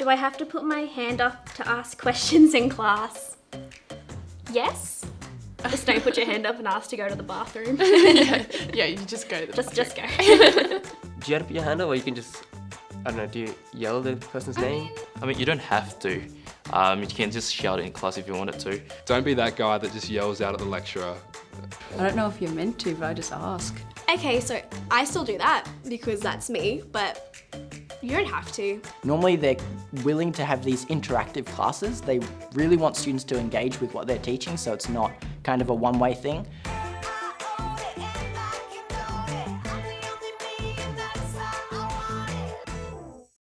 Do I have to put my hand up to ask questions in class? Yes? Just don't put your hand up and ask to go to the bathroom. yeah, yeah, you just go to the just, just go. Do you have to put your hand up or you can just, I don't know, do you yell the person's name? I mean, you don't have to. Um, you can just shout it in class if you wanted to. Don't be that guy that just yells out at the lecturer. I don't know if you're meant to, but I just ask. Okay, so I still do that because that's me, but you don't have to. Normally they're willing to have these interactive classes. They really want students to engage with what they're teaching so it's not kind of a one-way thing.